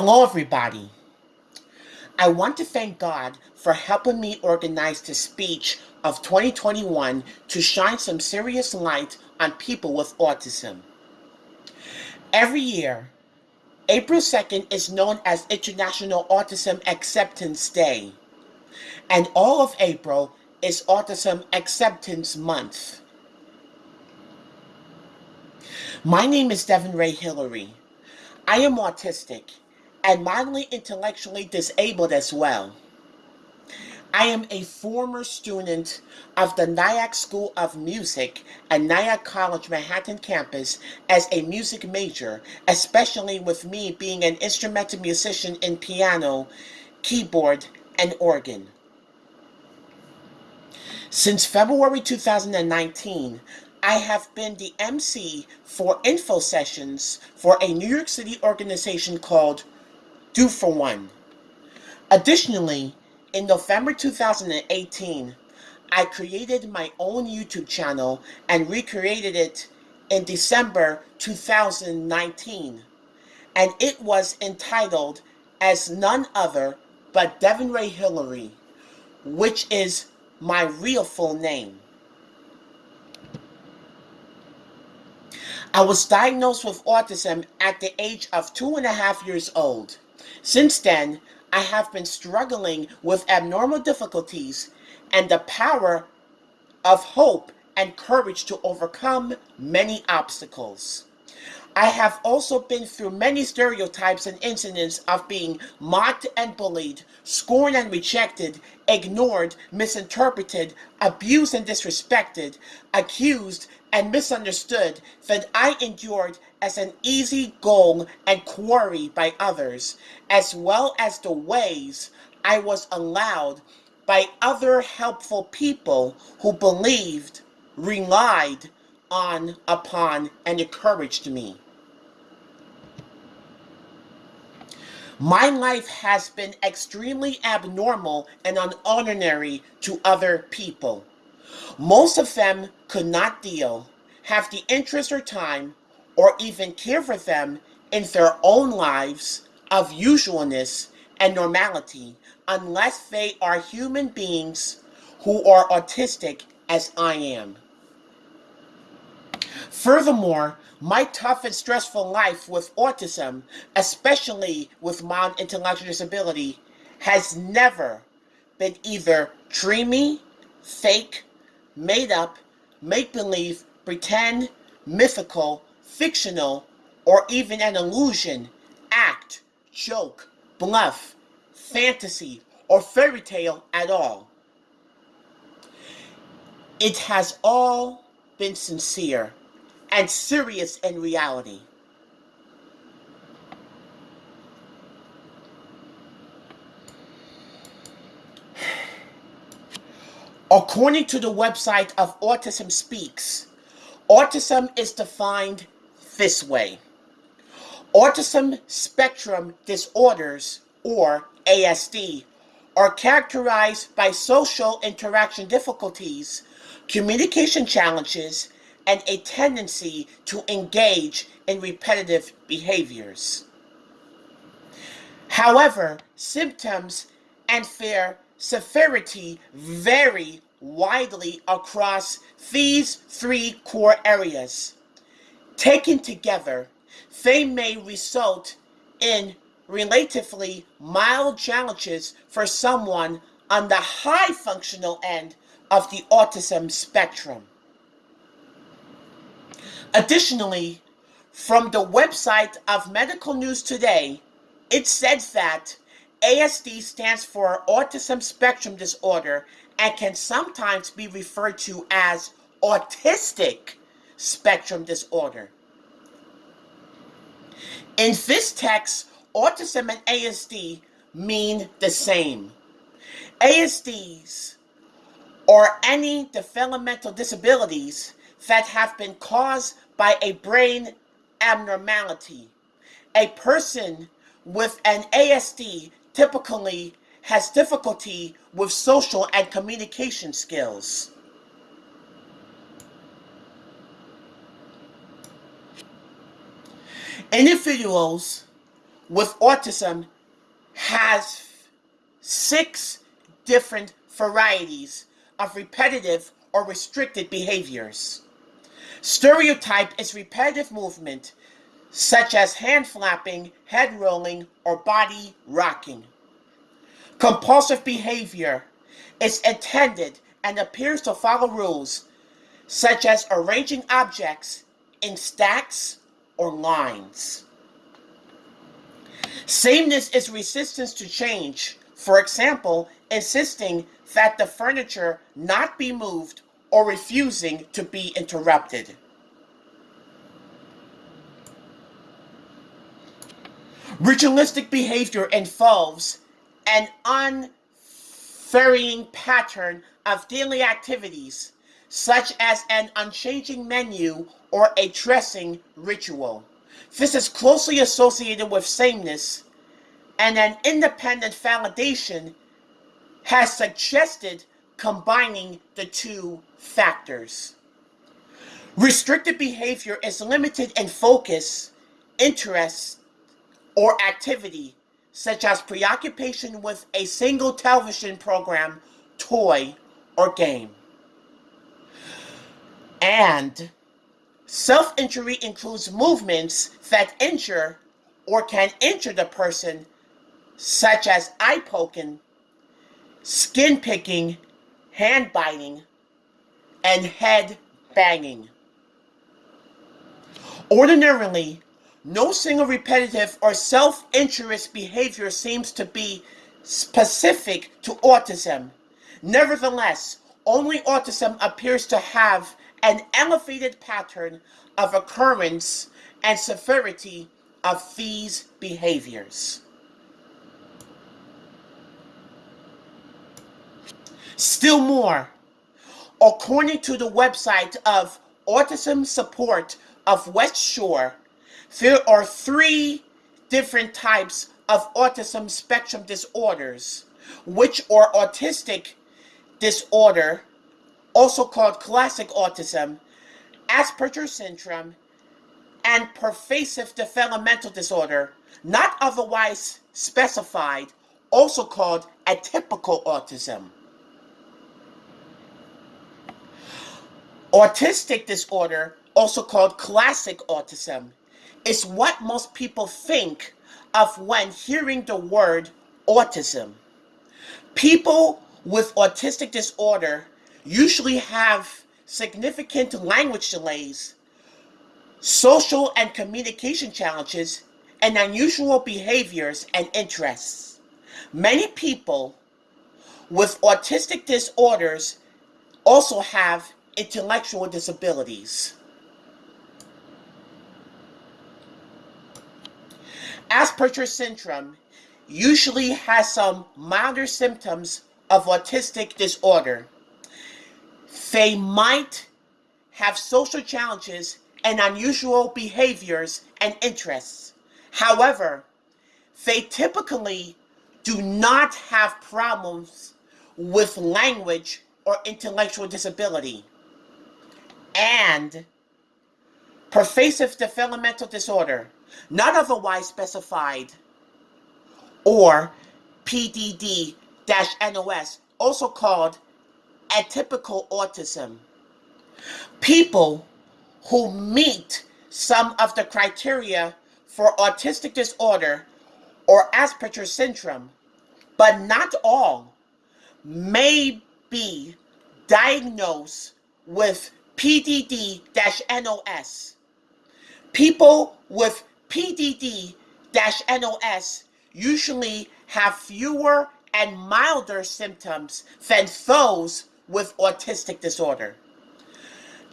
Hello, everybody. I want to thank God for helping me organize the speech of 2021 to shine some serious light on people with autism. Every year, April 2nd is known as International Autism Acceptance Day, and all of April is Autism Acceptance Month. My name is Devin Ray Hillary. I am autistic and mildly intellectually disabled as well. I am a former student of the Nyack School of Music at Nyack College Manhattan campus as a music major, especially with me being an instrumental musician in piano, keyboard, and organ. Since February 2019, I have been the MC for info sessions for a New York City organization called Do for One. Additionally, in November 2018, I created my own YouTube channel and recreated it in December 2019. And it was entitled as none other but Devin Ray Hillary, which is my real full name. I was diagnosed with autism at the age of two and a half years old. Since then, I have been struggling with abnormal difficulties and the power of hope and courage to overcome many obstacles. I have also been through many stereotypes and incidents of being mocked and bullied, scorned and rejected, ignored, misinterpreted, abused and disrespected, accused and misunderstood that I endured as an easy goal and quarry by others, as well as the ways I was allowed by other helpful people who believed, relied on, upon, and encouraged me. My life has been extremely abnormal and unordinary to other people. Most of them could not deal, have the interest or time, or even care for them in their own lives of usualness and normality unless they are human beings who are autistic as I am. Furthermore, my tough and stressful life with autism, especially with mild intellectual disability, has never been either dreamy, fake, made up, make believe, pretend, mythical, fictional, or even an illusion, act, joke, bluff, fantasy, or fairy tale at all. It has all been sincere and serious in reality. According to the website of Autism Speaks, autism is defined this way. Autism spectrum disorders, or ASD, are characterized by social interaction difficulties, communication challenges, and a tendency to engage in repetitive behaviors. However, symptoms and their severity vary widely across these three core areas. Taken together, they may result in relatively mild challenges for someone on the high functional end of the autism spectrum. Additionally, from the website of Medical News Today, it says that ASD stands for Autism Spectrum Disorder and can sometimes be referred to as Autistic Spectrum Disorder. In this text, autism and ASD mean the same. ASDs, or any developmental disabilities, that have been caused by a brain abnormality. A person with an ASD typically has difficulty with social and communication skills. Individuals with autism has six different varieties of repetitive or restricted behaviors. Stereotypy is repetitive movement, such as hand flapping, head rolling, or body rocking. Compulsive behavior is intended and appears to follow rules, such as arranging objects in stacks or lines. Sameness is resistance to change. For example, insisting that the furniture not be moved or refusing to be interrupted. Ritualistic behavior involves an unvarying pattern of daily activities, such as an unchanging menu or a dressing ritual. This is closely associated with sameness, and an independent validation has suggested combining the two factors. Restricted behavior is limited in focus, interest, or activity, such as preoccupation with a single television program, toy, or game. And self injury includes movements that injure or can injure the person, such as eye poking, skin picking, hand biting, and head banging. Ordinarily, no single repetitive or self injurious behavior seems to be specific to autism. Nevertheless, only autism appears to have an elevated pattern of occurrence and severity of these behaviors. Still more, according to the website of Autism Support of West Shore, there are three different types of autism spectrum disorders, which are autistic disorder, also called classic autism, Asperger's syndrome, and pervasive developmental disorder, not otherwise specified, also called atypical autism. Autistic disorder, also called classic autism, is what most people think of when hearing the word autism. People with autistic disorder usually have significant language delays, social and communication challenges, and unusual behaviors and interests. Many people with autistic disorders also have intellectual disabilities. Asperger's syndrome usually has some milder symptoms of autistic disorder. They might have social challenges and unusual behaviors and interests. However, they typically do not have problems with language or intellectual disability and pervasive developmental disorder, not otherwise specified, or PDD-NOS, also called atypical autism. People who meet some of the criteria for autistic disorder or Asperger's syndrome, but not all, may be diagnosed with PDD-NOS. People with PDD-NOS usually have fewer and milder symptoms than those with autistic disorder.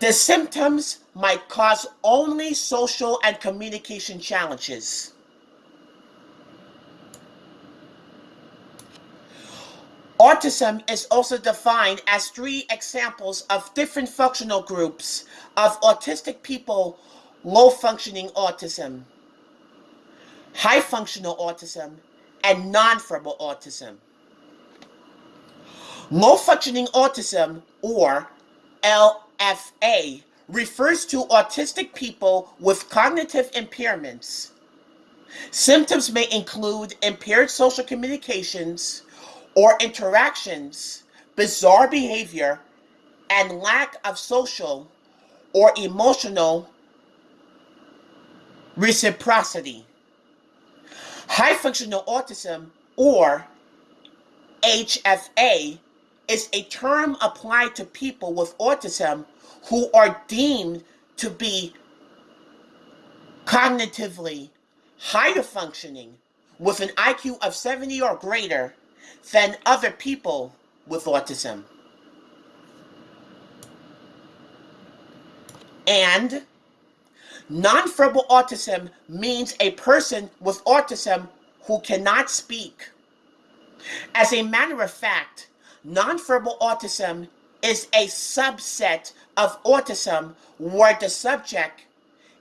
The symptoms might cause only social and communication challenges. Autism is also defined as three examples of different functional groups of autistic people low functioning autism, high functional autism, and nonverbal autism. Low functioning autism, or LFA, refers to autistic people with cognitive impairments Symptoms may include impaired social communications or interactions, bizarre behavior, and lack of social or emotional reciprocity. High functional autism, or HFA, is a term applied to people with autism who are deemed to be cognitively higher functioning with an IQ of 70 or greater than other people with autism. And nonverbal autism means a person with autism who cannot speak. As a matter of fact, nonverbal autism is a subset of autism where the subject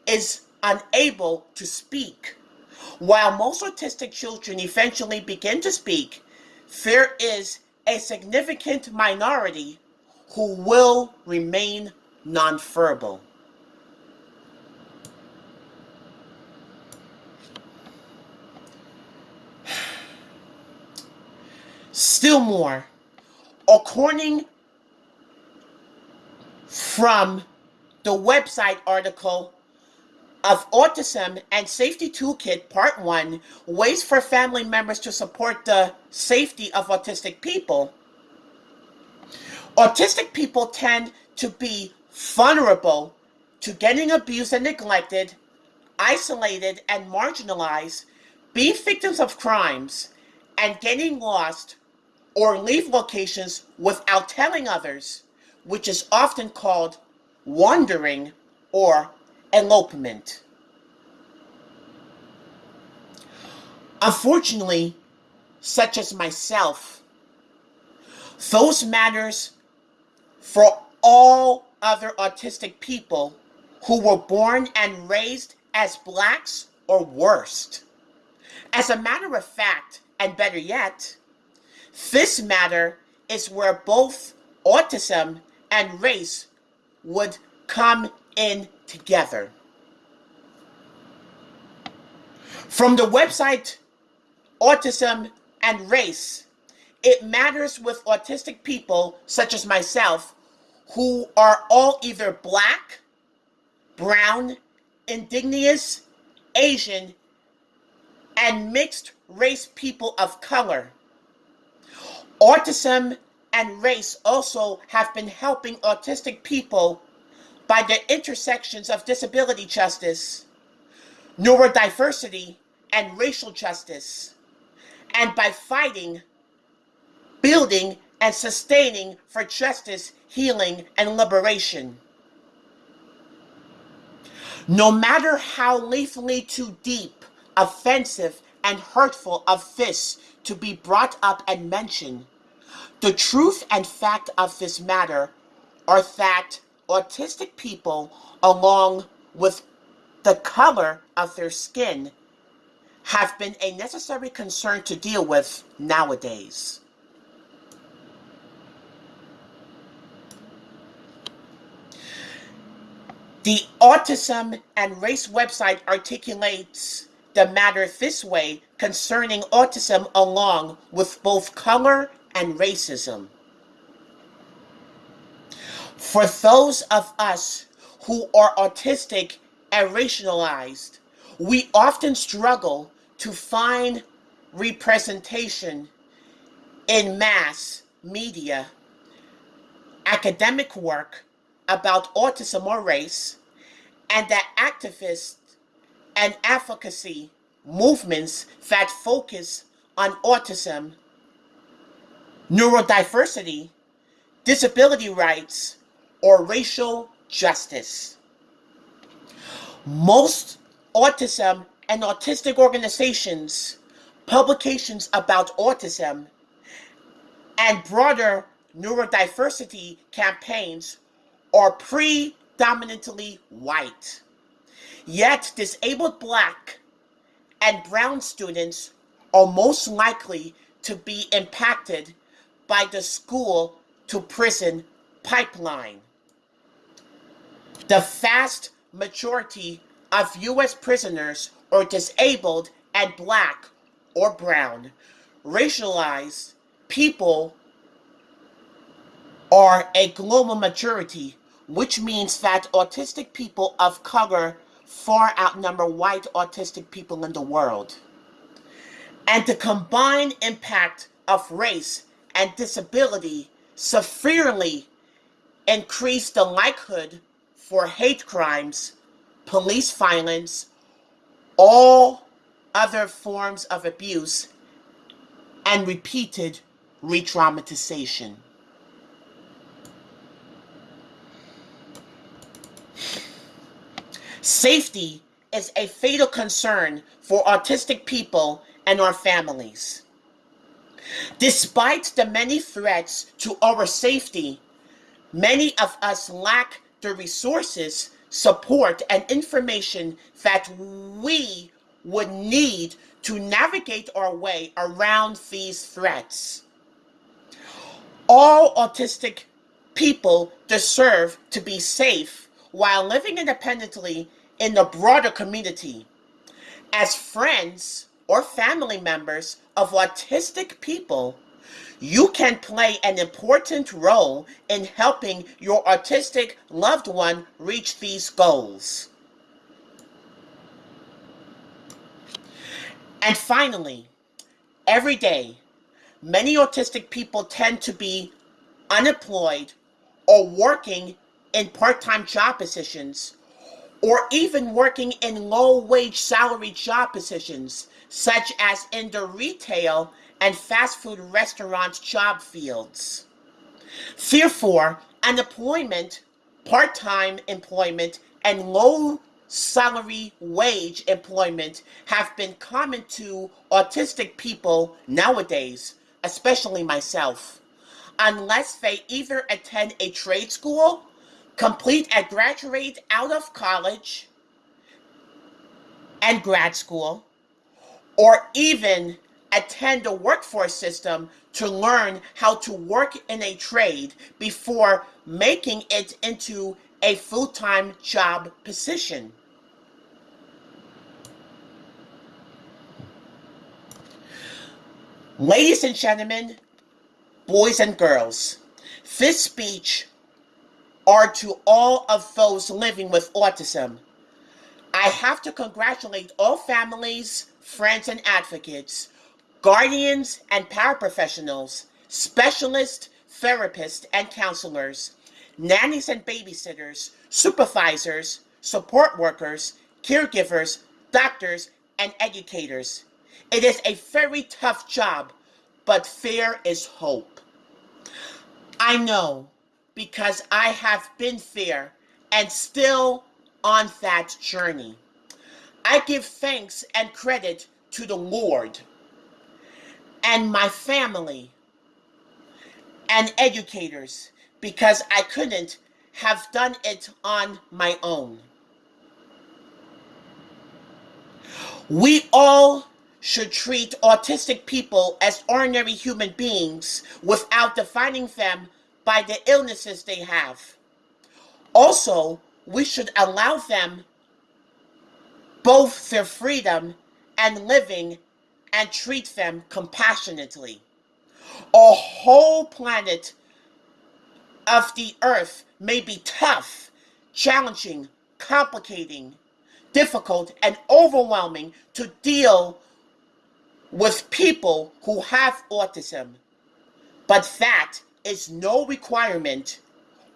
is unable to speak. While most autistic children eventually begin to speak, there is a significant minority who will remain nonverbal. Still more, according from the website article of Autism and Safety Toolkit Part 1, Ways for Family Members to Support the Safety of Autistic People. Autistic people tend to be vulnerable to getting abused and neglected, isolated and marginalized, be victims of crimes, and getting lost or leave locations without telling others, which is often called wandering or elopement. Unfortunately, such as myself, those matters for all other autistic people who were born and raised as blacks or worst. As a matter of fact, and better yet, this matter is where both autism and race would come in together. From the website Autism and Race, it matters with autistic people such as myself who are all either black, brown, indigenous, Asian, and mixed race people of color. Autism and race also have been helping autistic people by the intersections of disability justice, neurodiversity, and racial justice, and by fighting, building, and sustaining for justice, healing, and liberation. No matter how lethally too deep, offensive, and hurtful of this to be brought up and mentioned, the truth and fact of this matter are that autistic people, along with the color of their skin, have been a necessary concern to deal with nowadays. The Autism and Race website articulates the matter this way concerning autism along with both color and racism. For those of us who are autistic and racialized, we often struggle to find representation in mass media, academic work about autism or race, and that activists and advocacy movements that focus on autism, neurodiversity, disability rights, or racial justice. Most autism and autistic organizations, publications about autism, and broader neurodiversity campaigns are predominantly white. Yet disabled black and brown students are most likely to be impacted by the school to prison pipeline. The vast majority of U.S. prisoners are disabled and black or brown, racialized people are a global majority, which means that autistic people of color far outnumber white autistic people in the world. And the combined impact of race and disability severely increase the likelihood for hate crimes, police violence, all other forms of abuse, and repeated re-traumatization. Safety is a fatal concern for autistic people and our families. Despite the many threats to our safety, many of us lack the resources, support, and information that we would need to navigate our way around these threats. All autistic people deserve to be safe while living independently in the broader community. As friends or family members of autistic people, you can play an important role in helping your autistic loved one reach these goals. And finally, every day, many autistic people tend to be unemployed or working in part-time job positions or even working in low-wage salary job positions such as in the retail and fast food restaurant job fields. Therefore, unemployment, part-time employment, and low salary wage employment have been common to autistic people nowadays, especially myself, unless they either attend a trade school complete and graduate out of college and grad school, or even attend a workforce system to learn how to work in a trade before making it into a full-time job position. Ladies and gentlemen, boys and girls, this speech are to all of those living with autism. I have to congratulate all families, friends, and advocates, guardians and paraprofessionals, specialists, therapists, and counselors, nannies and babysitters, supervisors, support workers, caregivers, doctors, and educators. It is a very tough job, but there is hope. I know because I have been there and still on that journey. I give thanks and credit to the Lord and my family and educators because I couldn't have done it on my own. We all should treat autistic people as ordinary human beings without defining them by the illnesses they have. Also, we should allow them both their freedom and living and treat them compassionately. A whole planet of the earth may be tough, challenging, complicating, difficult, and overwhelming to deal with people who have autism. But that is no requirement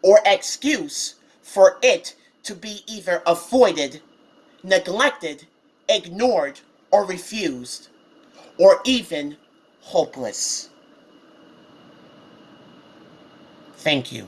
or excuse for it to be either avoided, neglected, ignored, or refused, or even hopeless. Thank you.